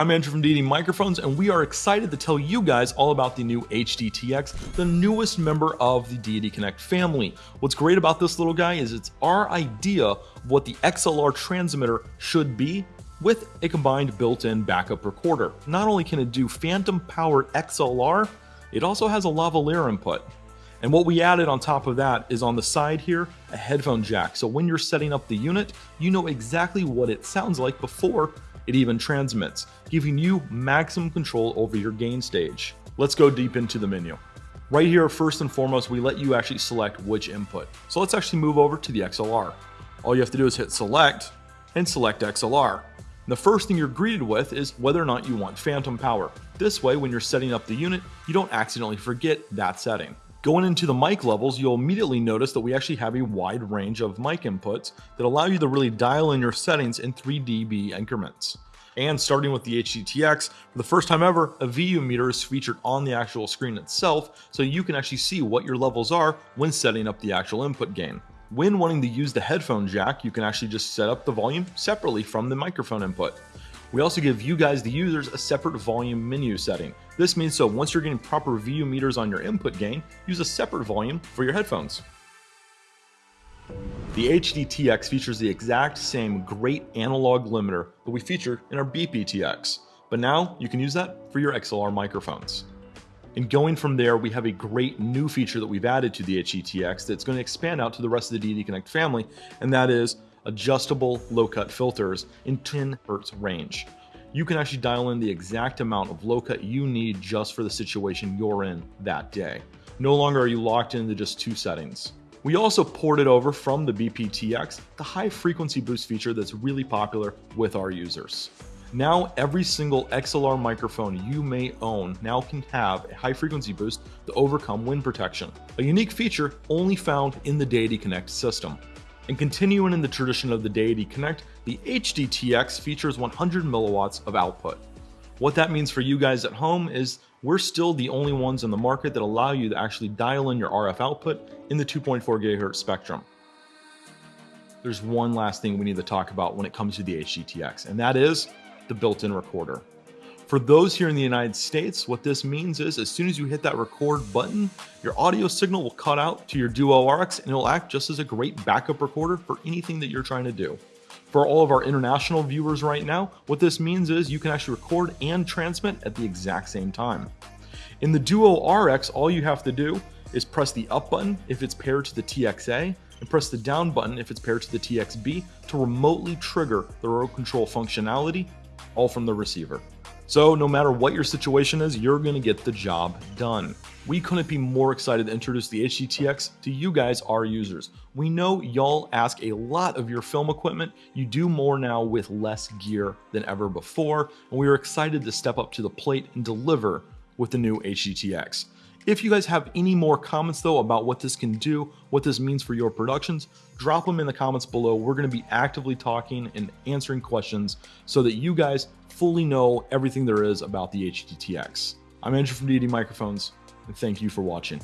I'm Andrew from Deity Microphones, and we are excited to tell you guys all about the new HDTX, the newest member of the Deity Connect family. What's great about this little guy is it's our idea of what the XLR transmitter should be with a combined built-in backup recorder. Not only can it do phantom powered XLR, it also has a lavalier input. And what we added on top of that is on the side here, a headphone jack. So when you're setting up the unit, you know exactly what it sounds like before it even transmits, giving you maximum control over your gain stage. Let's go deep into the menu. Right here, first and foremost, we let you actually select which input. So let's actually move over to the XLR. All you have to do is hit select and select XLR. The first thing you're greeted with is whether or not you want phantom power. This way, when you're setting up the unit, you don't accidentally forget that setting. Going into the mic levels, you'll immediately notice that we actually have a wide range of mic inputs that allow you to really dial in your settings in 3 dB increments. And starting with the HDTX, for the first time ever, a VU meter is featured on the actual screen itself, so you can actually see what your levels are when setting up the actual input gain. When wanting to use the headphone jack, you can actually just set up the volume separately from the microphone input. We also give you guys, the users, a separate volume menu setting. This means so once you're getting proper VU meters on your input gain, use a separate volume for your headphones. The HDTX features the exact same great analog limiter that we featured in our BPTX, but now you can use that for your XLR microphones. And going from there, we have a great new feature that we've added to the HDTX that's going to expand out to the rest of the Deity Connect family, and that is adjustable low cut filters in 10 hertz range. You can actually dial in the exact amount of low cut you need just for the situation you're in that day. No longer are you locked into just two settings. We also ported over from the BPTX the high frequency boost feature that's really popular with our users. Now every single XLR microphone you may own now can have a high frequency boost to overcome wind protection, a unique feature only found in the Deity Connect system. And continuing in the tradition of the Deity Connect, the HDTX features 100 milliwatts of output. What that means for you guys at home is we're still the only ones in the market that allow you to actually dial in your RF output in the 2.4 gigahertz spectrum. There's one last thing we need to talk about when it comes to the HDTX, and that is the built-in recorder. For those here in the United States, what this means is as soon as you hit that record button, your audio signal will cut out to your Duo RX and it'll act just as a great backup recorder for anything that you're trying to do. For all of our international viewers right now, what this means is you can actually record and transmit at the exact same time. In the Duo RX, all you have to do is press the up button if it's paired to the TXA and press the down button if it's paired to the TXB to remotely trigger the remote control functionality, all from the receiver. So no matter what your situation is, you're gonna get the job done. We couldn't be more excited to introduce the HDTX to you guys, our users. We know y'all ask a lot of your film equipment. You do more now with less gear than ever before, and we are excited to step up to the plate and deliver with the new HDTX. If you guys have any more comments though about what this can do, what this means for your productions, drop them in the comments below. We're going to be actively talking and answering questions so that you guys fully know everything there is about the HDTX. I'm Andrew from Deity Microphones, and thank you for watching.